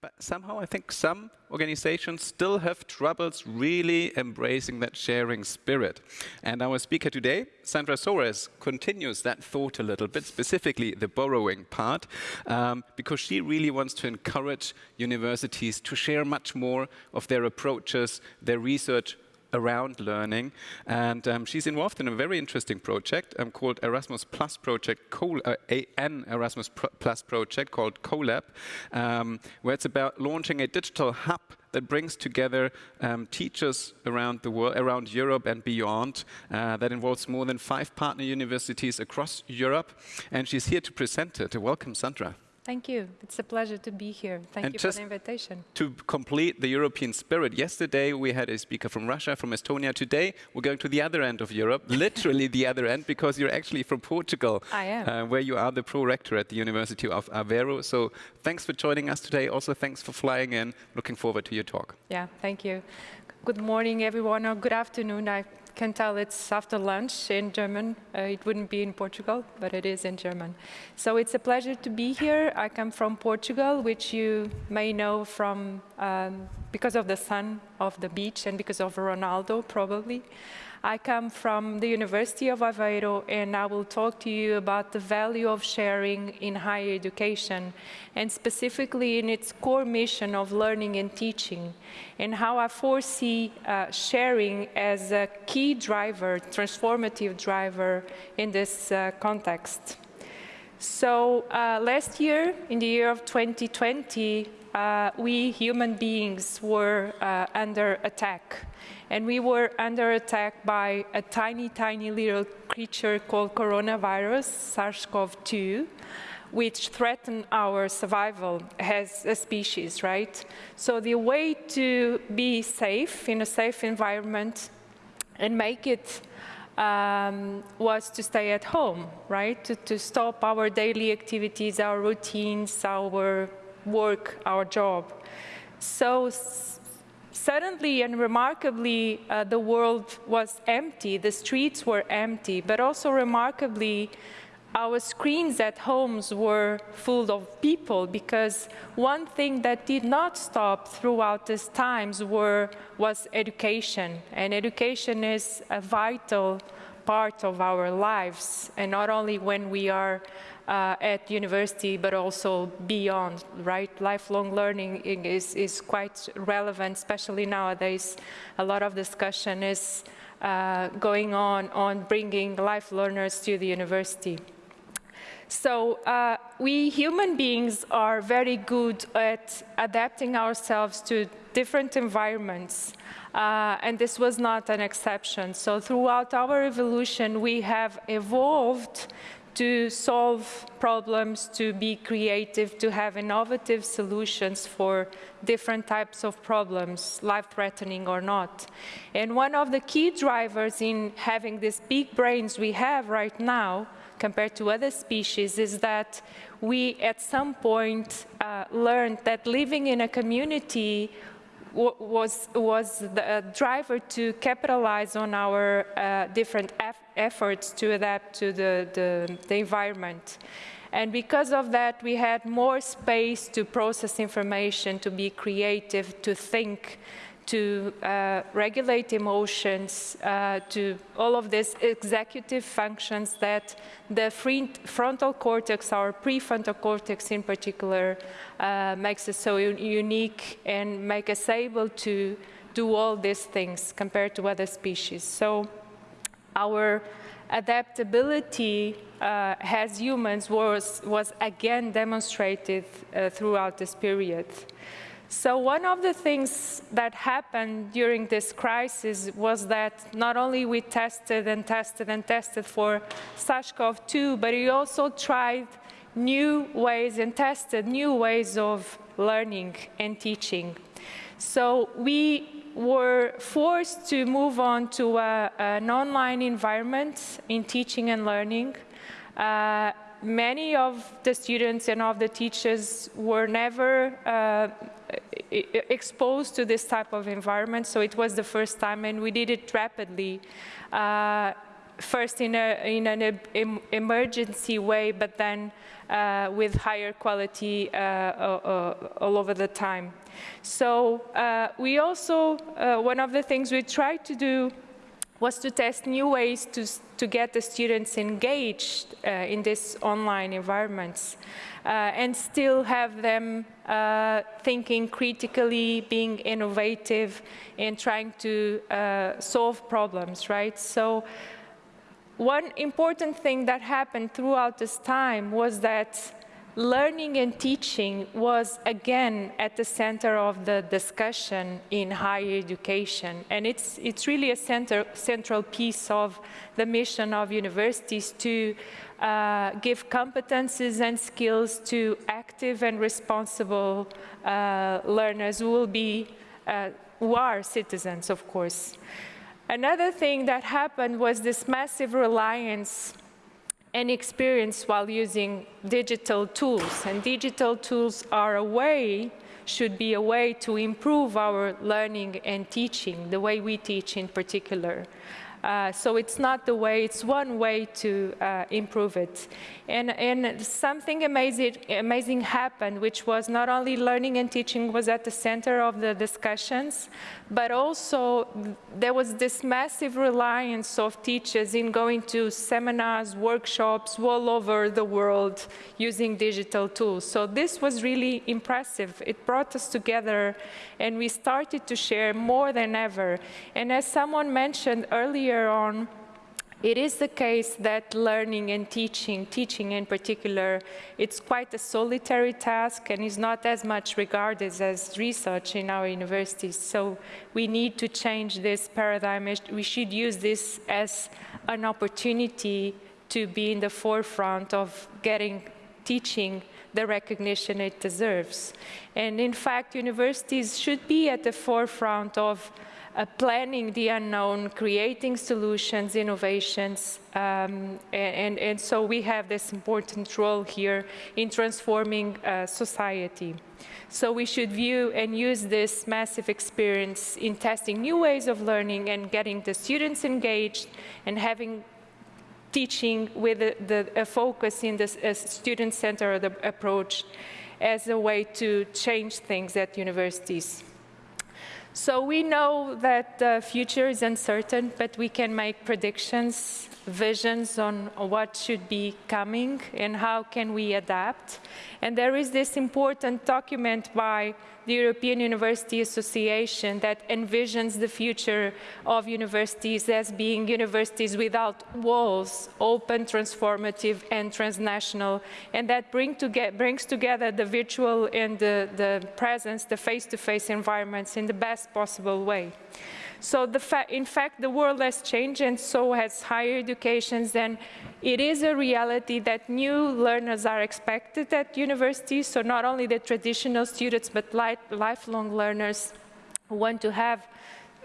But somehow I think some organizations still have troubles really embracing that sharing spirit. And our speaker today, Sandra Soares, continues that thought a little bit, specifically the borrowing part, um, because she really wants to encourage universities to share much more of their approaches, their research around learning. And um, she's involved in a very interesting project um, called Erasmus Plus Project, Col uh, an Erasmus Plus project called CoLab, um, where it's about launching a digital hub that brings together um, teachers around the world, around Europe and beyond. Uh, that involves more than five partner universities across Europe. And she's here to present it. Welcome, Sandra. Thank you. It's a pleasure to be here. Thank and you for the invitation. To complete the European spirit, yesterday we had a speaker from Russia, from Estonia. Today we're going to the other end of Europe, literally the other end, because you're actually from Portugal. I am. Uh, where you are the pro-rector at the University of Aveiro. So thanks for joining us today. Also, thanks for flying in. Looking forward to your talk. Yeah, thank you. Good morning, everyone, or good afternoon. I can tell it's after lunch in German. Uh, it wouldn't be in Portugal, but it is in German. So it's a pleasure to be here. I come from Portugal, which you may know from um, because of the sun of the beach and because of Ronaldo, probably. I come from the University of Aveiro and I will talk to you about the value of sharing in higher education and specifically in its core mission of learning and teaching and how I foresee uh, sharing as a key driver, transformative driver in this uh, context. So uh, last year, in the year of 2020, uh, we human beings were uh, under attack and we were under attack by a tiny, tiny little creature called coronavirus, SARS-CoV-2, which threatened our survival as a species, right? So the way to be safe in a safe environment and make it um, was to stay at home, right? To, to stop our daily activities, our routines, our work, our job. So suddenly and remarkably, uh, the world was empty, the streets were empty, but also remarkably, our screens at homes were full of people because one thing that did not stop throughout these times were, was education. And education is a vital part of our lives, and not only when we are uh, at university, but also beyond, right? Lifelong learning is, is quite relevant, especially nowadays. A lot of discussion is uh, going on on bringing life learners to the university. So uh, we human beings are very good at adapting ourselves to different environments. Uh, and this was not an exception. So throughout our evolution, we have evolved to solve problems, to be creative, to have innovative solutions for different types of problems, life-threatening or not. And one of the key drivers in having these big brains we have right now compared to other species is that we at some point uh, learned that living in a community was, was the driver to capitalize on our uh, different efforts to adapt to the, the, the environment. And because of that, we had more space to process information, to be creative, to think, to uh, regulate emotions, uh, to all of these executive functions that the frontal cortex, our prefrontal cortex in particular, uh, makes us so unique and make us able to do all these things compared to other species. So our adaptability uh, as humans was, was again demonstrated uh, throughout this period. So one of the things that happened during this crisis was that not only we tested and tested and tested for SARS-CoV-2, but we also tried new ways and tested new ways of learning and teaching. So we were forced to move on to a, an online environment in teaching and learning. Uh, many of the students and of the teachers were never uh, exposed to this type of environment, so it was the first time, and we did it rapidly. Uh, first in, a, in an em emergency way, but then uh, with higher quality uh, all over the time. So uh, we also, uh, one of the things we tried to do was to test new ways to, to get the students engaged uh, in these online environments uh, and still have them uh, thinking critically, being innovative, and trying to uh, solve problems, right? So one important thing that happened throughout this time was that learning and teaching was again at the center of the discussion in higher education. And it's, it's really a center, central piece of the mission of universities to uh, give competences and skills to active and responsible uh, learners who will be, uh, who are citizens, of course. Another thing that happened was this massive reliance and experience while using digital tools. And digital tools are a way, should be a way to improve our learning and teaching, the way we teach in particular. Uh, so it's not the way, it's one way to uh, improve it. And, and something amazing, amazing happened, which was not only learning and teaching was at the center of the discussions, but also there was this massive reliance of teachers in going to seminars, workshops all over the world using digital tools. So this was really impressive. It brought us together and we started to share more than ever. And as someone mentioned earlier on, it is the case that learning and teaching, teaching in particular, it's quite a solitary task and is not as much regarded as research in our universities. So we need to change this paradigm. We should use this as an opportunity to be in the forefront of getting teaching the recognition it deserves. And in fact, universities should be at the forefront of uh, planning the unknown, creating solutions, innovations, um, and, and, so we have this important role here in transforming uh, society. So we should view and use this massive experience in testing new ways of learning and getting the students engaged and having teaching with the, the, a focus in the student-centered approach as a way to change things at universities. So we know that the future is uncertain, but we can make predictions, visions on what should be coming and how can we adapt. And there is this important document by the European University Association that envisions the future of universities as being universities without walls, open, transformative, and transnational, and that bring brings together the virtual and the, the presence, the face-to-face -face environments in the best possible way. So fa in fact, the world has changed and so has higher education and it is a reality that new learners are expected at universities, so not only the traditional students, but lifelong learners who want to have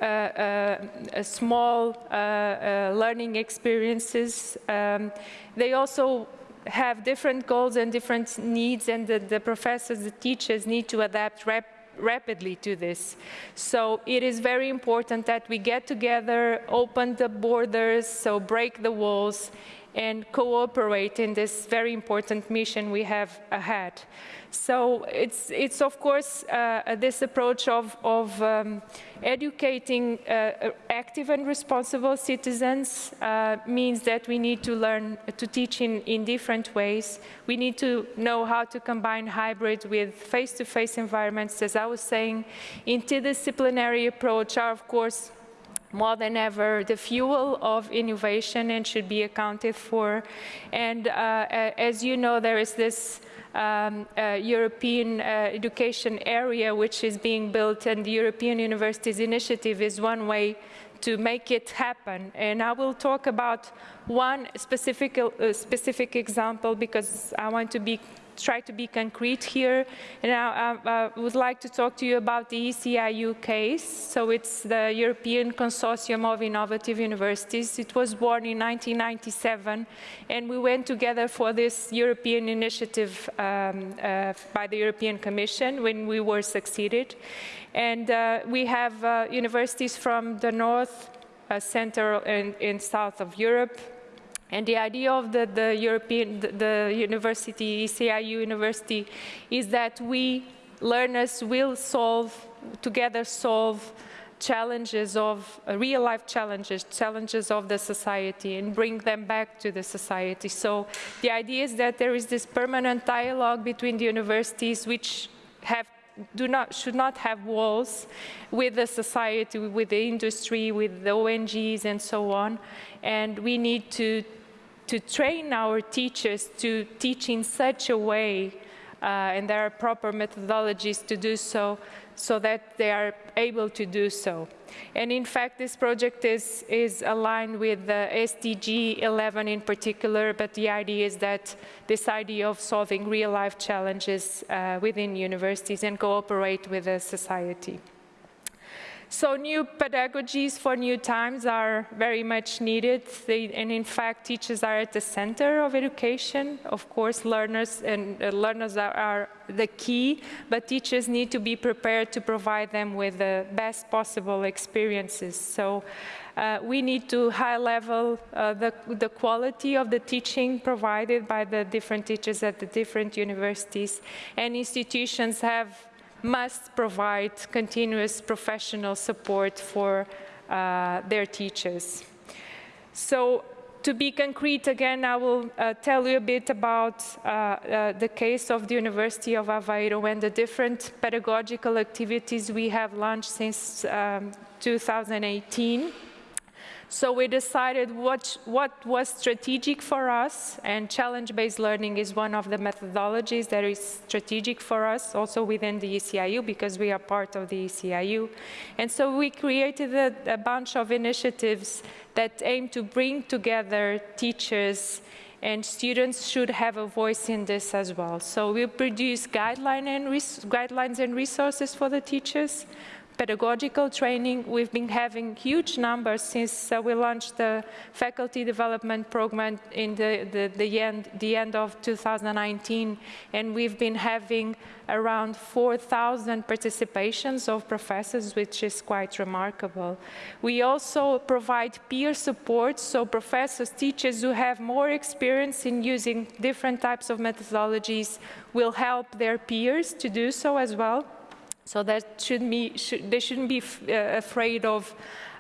uh, uh, small uh, uh, learning experiences. Um, they also have different goals and different needs, and the, the professors, the teachers need to adapt rap rapidly to this. So it is very important that we get together, open the borders, so break the walls, and cooperate in this very important mission we have ahead. So it's, it's of course, uh, this approach of, of um, educating uh, active and responsible citizens uh, means that we need to learn to teach in, in different ways. We need to know how to combine hybrid with face-to-face -face environments. As I was saying, interdisciplinary approach are, of course, more than ever the fuel of innovation and should be accounted for. And uh, as you know, there is this um, uh, European uh, education area which is being built and the European Universities Initiative is one way to make it happen. And I will talk about one specific, uh, specific example because I want to be try to be concrete here. And I, I, would like to talk to you about the ECIU case. So it's the European Consortium of Innovative Universities. It was born in 1997, and we went together for this European initiative um, uh, by the European Commission when we were succeeded. And uh, we have uh, universities from the north, uh, Central and, and South of Europe. And the idea of the, the European, the, the university, ECIU University, is that we learners will solve, together solve challenges of uh, real life challenges, challenges of the society and bring them back to the society. So the idea is that there is this permanent dialogue between the universities which have do not, should not have walls with the society, with the industry, with the ONGs and so on. And we need to, to train our teachers to teach in such a way, uh, and there are proper methodologies to do so, so that they are able to do so. And in fact, this project is, is aligned with the SDG 11 in particular, but the idea is that this idea of solving real life challenges uh, within universities and cooperate with the society. So new pedagogies for new times are very much needed. They, and in fact, teachers are at the center of education. Of course, learners and uh, learners are, are, the key, but teachers need to be prepared to provide them with the best possible experiences. So uh, we need to high level uh, the, the quality of the teaching provided by the different teachers at the different universities. And institutions have must provide continuous professional support for uh, their teachers. So to be concrete again, I will uh, tell you a bit about uh, uh, the case of the University of Aveiro and the different pedagogical activities we have launched since um, 2018. So we decided what, what was strategic for us, and challenge-based learning is one of the methodologies that is strategic for us, also within the ECIU, because we are part of the ECIU. And so we created a, a bunch of initiatives that aim to bring together teachers and students should have a voice in this as well. So we produce guideline and guidelines and resources for the teachers pedagogical training. We've been having huge numbers since uh, we launched the faculty development program in the, the, the, end, the end of 2019, and we've been having around 4,000 participations of professors, which is quite remarkable. We also provide peer support, so professors, teachers who have more experience in using different types of methodologies will help their peers to do so as well. So that should be, should, they shouldn't be uh, afraid of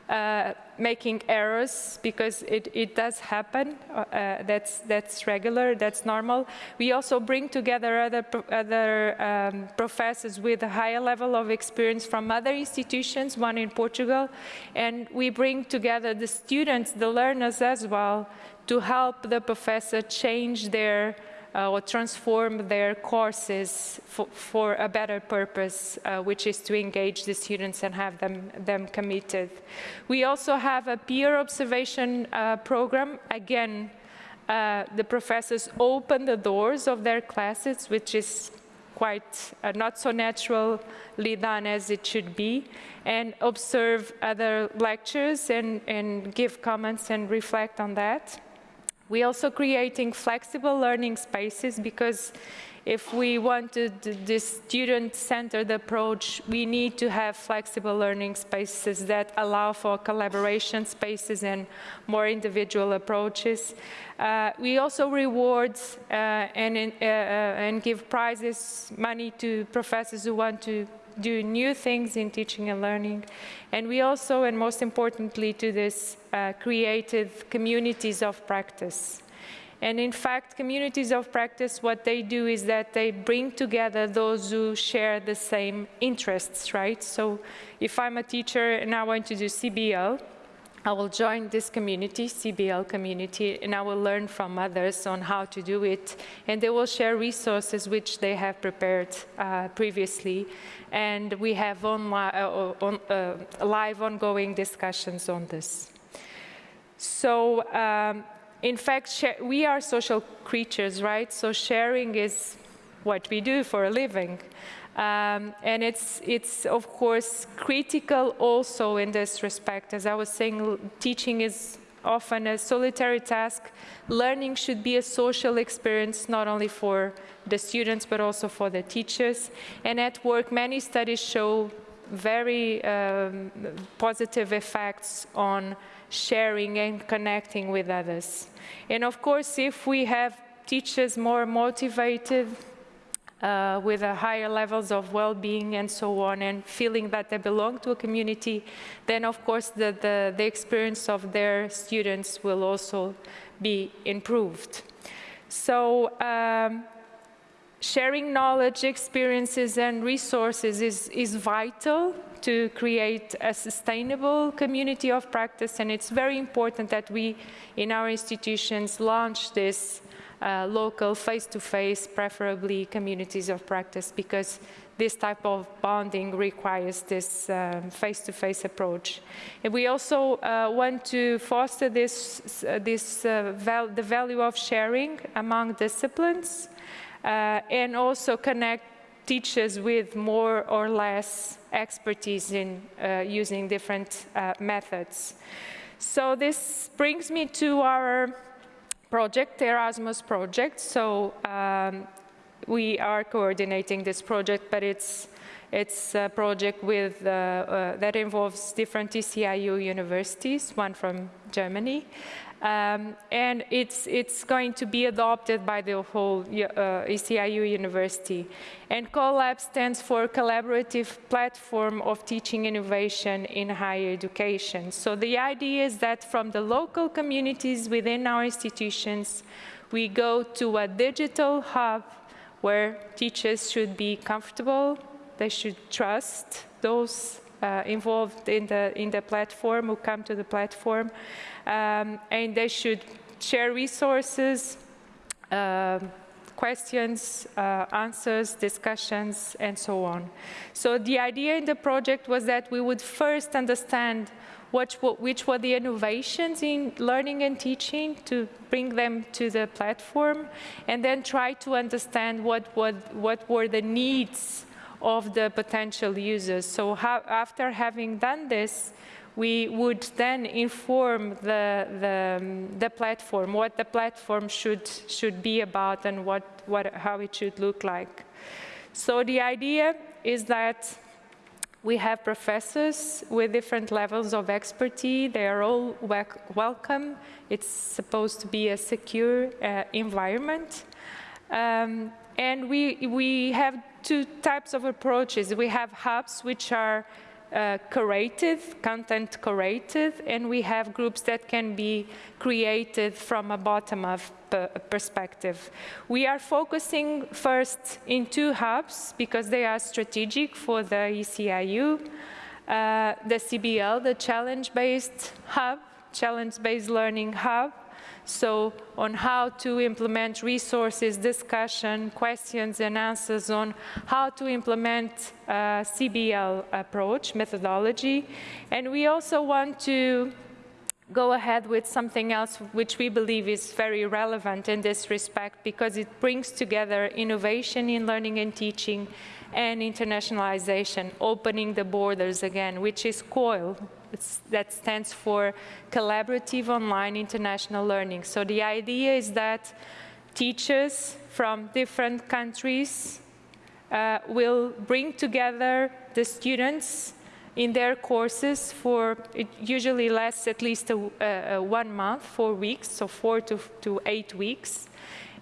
uh, making errors because it, it does happen. Uh, that's, that's regular, that's normal. We also bring together other, other um, professors with a higher level of experience from other institutions, one in Portugal, and we bring together the students, the learners as well, to help the professor change their uh, or transform their courses for, for a better purpose, uh, which is to engage the students and have them, them committed. We also have a peer observation uh, program. Again, uh, the professors open the doors of their classes, which is quite uh, not so naturally done as it should be, and observe other lectures and, and give comments and reflect on that. We're also creating flexible learning spaces because if we want to this student-centered approach, we need to have flexible learning spaces that allow for collaboration spaces and more individual approaches. Uh, we also reward uh, and, uh, uh, and give prizes, money to professors who want to do new things in teaching and learning. And we also, and most importantly to this, uh, created communities of practice. And in fact, communities of practice, what they do is that they bring together those who share the same interests, right? So if I'm a teacher and I want to do CBL, I will join this community, CBL community, and I will learn from others on how to do it. And they will share resources which they have prepared uh, previously. And we have on, uh, on, uh, live ongoing discussions on this. So, um, in fact, we are social creatures, right? So sharing is what we do for a living. Um, and it's, it's, of course, critical also in this respect. As I was saying, teaching is often a solitary task. Learning should be a social experience, not only for the students, but also for the teachers. And at work, many studies show very um, positive effects on sharing and connecting with others. And of course, if we have teachers more motivated, uh, with higher levels of well-being and so on, and feeling that they belong to a community, then of course the, the, the experience of their students will also be improved. So um, sharing knowledge, experiences, and resources is, is vital to create a sustainable community of practice, and it's very important that we, in our institutions, launch this uh, local, face-to-face, -face, preferably communities of practice, because this type of bonding requires this um, face-to-face um, -face approach. And we also uh, want to foster this, uh, this uh, val the value of sharing among disciplines, uh, and also connect teachers with more or less expertise in using different methods. So this brings me to our project, Erasmus project. So um, we are coordinating this project, but it's it's a project with, uh, uh, that involves different ECIU universities, one from Germany, um, and it's, it's going to be adopted by the whole uh, ECIU university. And CoLab stands for Collaborative Platform of Teaching Innovation in Higher Education. So the idea is that from the local communities within our institutions, we go to a digital hub where teachers should be comfortable, they should trust those uh, involved in the, in the platform, who come to the platform, um, and they should share resources, uh, questions, uh, answers, discussions, and so on. So the idea in the project was that we would first understand which, which were the innovations in learning and teaching to bring them to the platform, and then try to understand what, what, what were the needs of the potential users. So after having done this, we would then inform the, the, um, the, platform, what the platform should, should be about and what, what, how it should look like. So the idea is that we have professors with different levels of expertise. They are all welcome. It's supposed to be a secure uh, environment. Um, and we, we have two types of approaches. We have hubs which are uh, curated, content curated, and we have groups that can be created from a bottom-up perspective. We are focusing first in two hubs because they are strategic for the ECIU. Uh, the CBL, the challenge-based hub, challenge-based learning hub, so on how to implement resources, discussion, questions and answers on how to implement uh, a CBL approach, methodology. And we also want to go ahead with something else which we believe is very relevant in this respect because it brings together innovation in learning and teaching and internationalization, opening the borders again, which is COIL, that stands for Collaborative Online International Learning. So the idea is that teachers from different countries uh, will bring together the students in their courses for, it usually lasts at least a, a, a one month, four weeks, so four to, to eight weeks.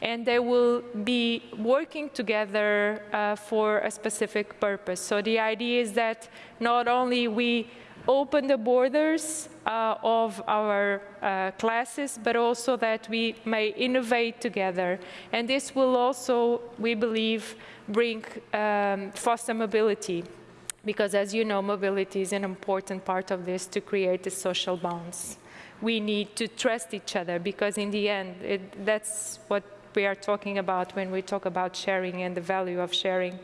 And they will be working together uh, for a specific purpose. So the idea is that not only we open the borders uh, of our uh, classes, but also that we may innovate together. And this will also, we believe, bring um, foster mobility. Because as you know, mobility is an important part of this to create the social bonds. We need to trust each other because in the end, it, that's what we are talking about when we talk about sharing and the value of sharing.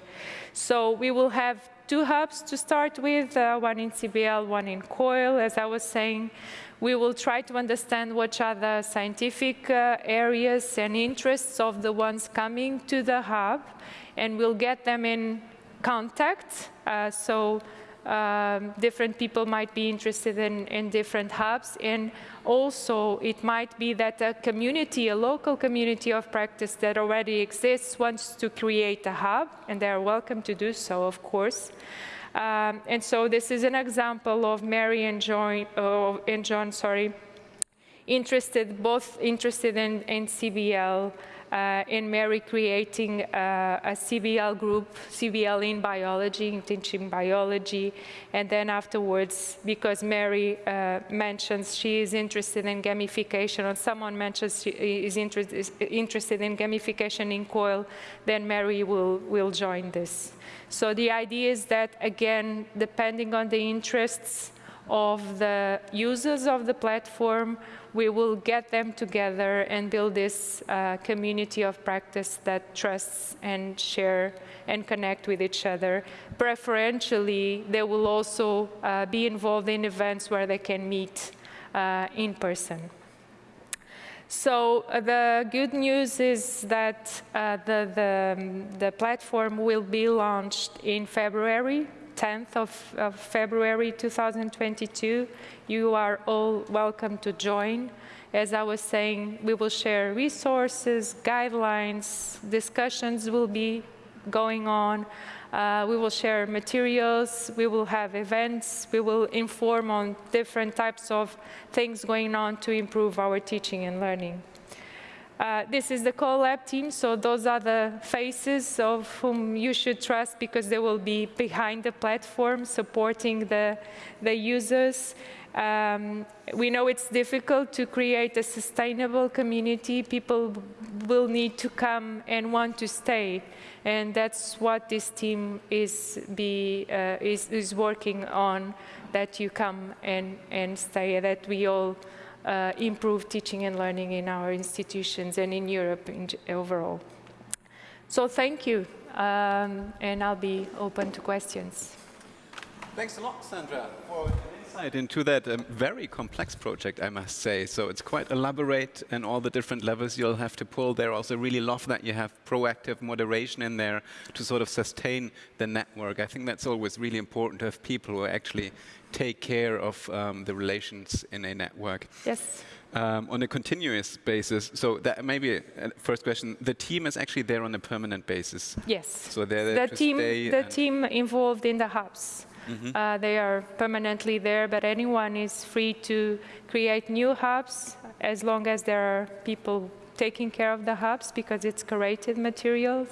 So we will have two hubs to start with, uh, one in CBL, one in COIL. As I was saying, we will try to understand which are the scientific uh, areas and interests of the ones coming to the hub, and we'll get them in contact. Uh, so Um, different people might be interested in, in different hubs. And also, it might be that a community, a local community of practice that already exists wants to create a hub, and they are welcome to do so, of course. Um, and so this is an example of Mary and John, and John sorry, interested, both interested in, in CBL, uh, in Mary creating uh, a CBL group, CBL in biology, in teaching biology, and then afterwards, because Mary uh, mentions she is interested in gamification, or someone mentions she is, inter is interested in gamification in COIL, then Mary will, will join this. So the idea is that, again, depending on the interests of the users of the platform, we will get them together and build this uh, community of practice that trusts and share and connect with each other. Preferentially, they will also uh, be involved in events where they can meet uh, in person. So uh, the good news is that uh, the, the, um, the platform will be launched in February 10th of, of, February 2022. You are all welcome to join. As I was saying, we will share resources, guidelines, discussions will be going on. Uh, we will share materials, we will have events, we will inform on different types of things going on to improve our teaching and learning. Uh, this is the CoLab team, so those are the faces of whom you should trust because they will be behind the platform supporting the, the users. Um, we know it's difficult to create a sustainable community. People will need to come and want to stay. And that's what this team is, be, uh, is, is working on, that you come and, and stay, that we all uh, improve teaching and learning in our institutions and in Europe in overall. So thank you, um, and I'll be open to questions. Thanks a lot, Sandra, insight into that um, very complex project, I must say. So it's quite elaborate and all the different levels you'll have to pull there. Also really love that you have proactive moderation in there to sort of sustain the network. I think that's always really important to have people who actually take care of um, the relations in a network. Yes. Um, on a continuous basis. So that maybe uh, first question: the team is actually there on a permanent basis. Yes. So they're there the team, the team involved in the hubs. Mm -hmm. uh, they are permanently there, but anyone is free to create new hubs as long as there are people taking care of the hubs because it's curated materials,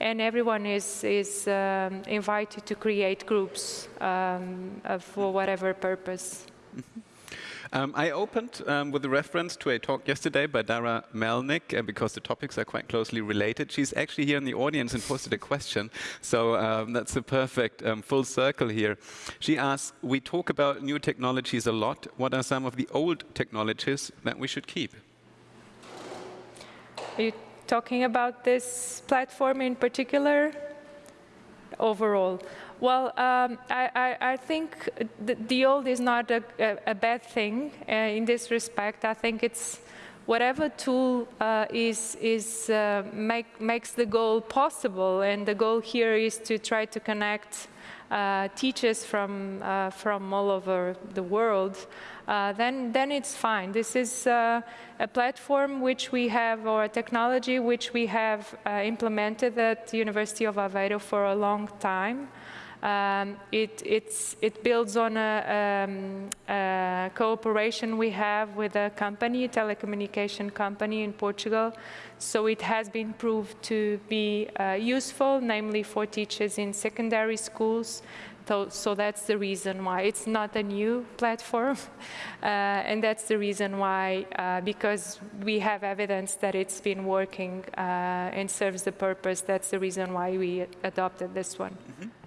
and everyone is, is um, invited to create groups um, for whatever purpose. Um, I opened um, with a reference to a talk yesterday by Dara Melnick, uh, because the topics are quite closely related. She's actually here in the audience and posted a question, so um, that's a perfect um, full circle here. She asks, we talk about new technologies a lot. What are some of the old technologies that we should keep? Are you talking about this platform in particular? Overall. Well, um, I, I, I, think the, the, old is not a, a, a bad thing uh, in this respect. I think it's whatever tool uh, is, is uh, make, makes the goal possible, and the goal here is to try to connect uh, teachers from, uh, from all over the world, uh, then, then it's fine. This is a platform which we have, or a technology which we have implemented at the University of Aveiro for a long time. Um, it, it, builds on a, um, a, cooperation we have with a company, a telecommunication company in Portugal. So it has been proved to be uh, useful, namely for teachers in secondary schools. So, so that's the reason why it's not a new platform. Uh, and that's the reason why, uh, because we have evidence that it's been working uh, and serves the purpose, that's the reason why we adopted this one. Mm -hmm.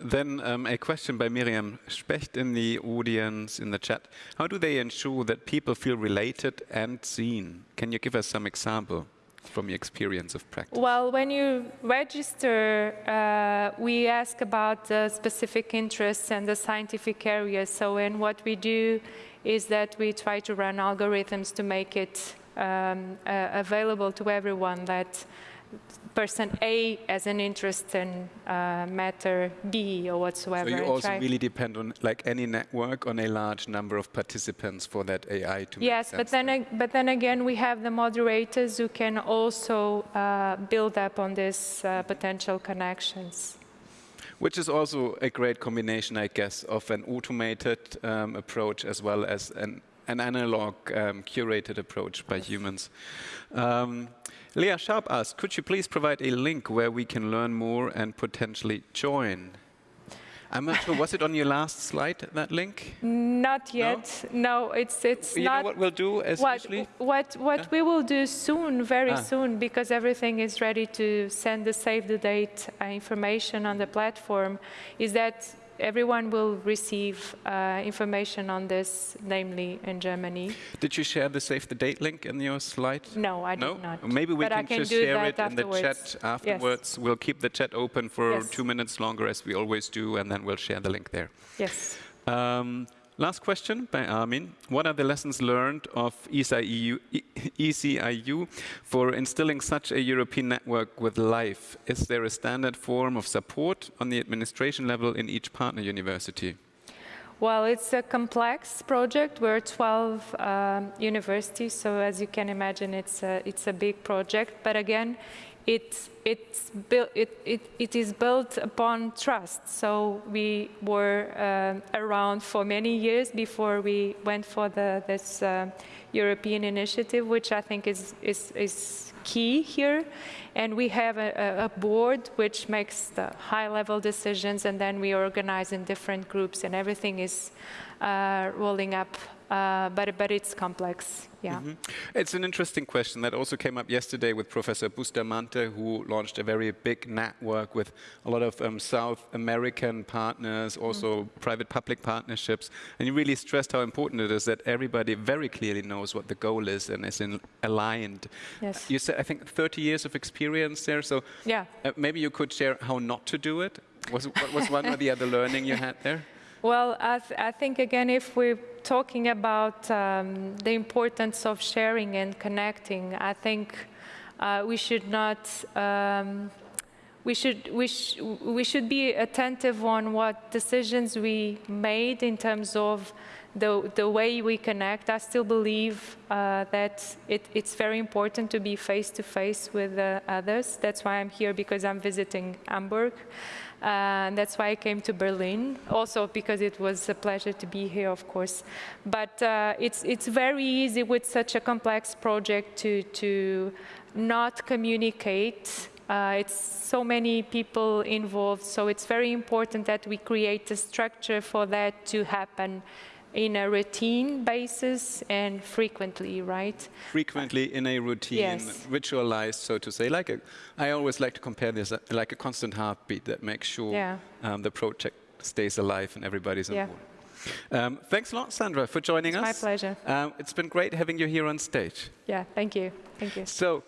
Then um, a question by Miriam Specht in the audience, in the chat. How do they ensure that people feel related and seen? Can you give us some example? from your experience of practice? Well, when you register, uh, we ask about the specific interests and the scientific areas. So, and what we do is that we try to run algorithms to make it um, uh, available to everyone that person A as an interest in uh, matter B or whatsoever. So you also really depend on, like any network, on a large number of participants for that AI to Yes, but then, ag- but then again, we have the moderators who can also uh, build up on this uh, potential connections. Which is also a great combination, I guess, of an automated um, approach as well as an, an analog um, curated approach by humans. Um, Leah Sharp asked, could you please provide a link where we can learn more and potentially join? I'm not sure, was it on your last slide, that link? Not yet. No, it's it's you not. know what we'll do as what what what we will do soon, very Ah. soon, because everything is ready to send the save the date uh, information on the platform, is that everyone will receive uh, information on this, namely in Germany. Did you share the save the date link in your slide? No, I No? did not. Maybe we But can, can just share it in the chat afterwards. Yes. We'll keep the chat open for Yes. two minutes longer, as we always do, and then we'll share the link there. Yes. Um, last question by Armin. What are the lessons learned of ECIU, ECIU for instilling such a European network with life? Is there a standard form of support on the administration level in each partner university? Well, it's a complex project. We're 12 um, universities, so as you can imagine, it's a, it's a big project. But again, it, it's it, it, it is built upon trust. So we were um around for many years before we went for the, this uh, European initiative, which I think is, is, is key here. And we have a, a- a board which makes the high-level decisions, and then we organize in different groups, and everything is uh, rolling up. Uh, but but it's complex. Yeah. Mhm. It's an interesting question that also came up yesterday with Professor Bustamante, who launched a very big network with a lot of um, South American partners, also private-public partnerships, and he really stressed how important it is that everybody very clearly knows what the goal is and is in, aligned. Yes. You said, I think, 30 years of experience there, so Yeah. uh, maybe you could share how not to do it. Was what was one or the other learning you had there? Well, I, th- I think again, if we're talking about um, the importance of sharing and connecting, I think uh, we should not. Um, we should, we, sh- we should be attentive on what decisions we made in terms of the, the way we connect. I still believe uh, that it, it's very important to be face to face with uh, others. That's why I'm here because I'm visiting Hamburg. Uh, and that's why I came to Berlin, also because it was a pleasure to be here, of course. But uh, it's, it's very easy with such a complex project to, to not communicate. Uh, it's so many people involved, so it's very important that we create a structure for that to happen in a routine basis and frequently, right? frequently in a routine, Yes. ritualized, so to say. Like a, I always like to compare this uh, like a constant heartbeat that makes sure Yeah. um, the project stays alive and everybody's on Yeah. Um, thanks a lot, Sandra, for joining It's my pleasure. Um, it's been great having you here on stage. Yeah, thank you. Thank you. So